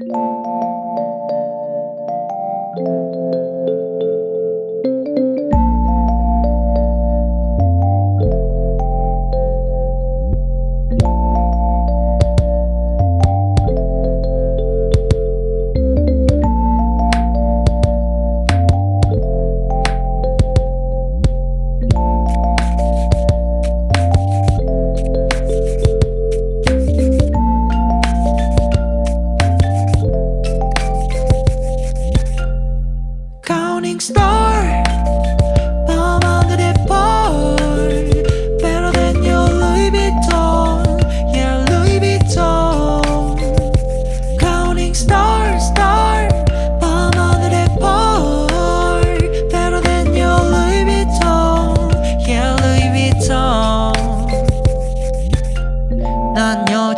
you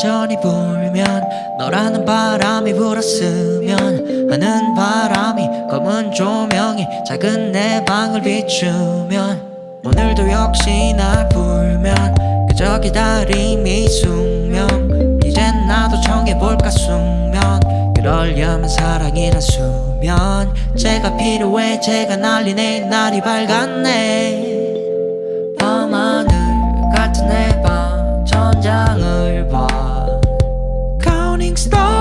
여전히 불면 너라는 바람이 불었으면 하는 바람이 검은 조명이 작은 내 방을 비추면 오늘도 역시 날 불면 그저 기다림이 숙명. 이젠 나도 정해볼까 숙면. 그럴려면 사랑이란 수면. 제가 필요해 제가 날리네 날이 밝았네. 밤하늘 같은 해바 stars.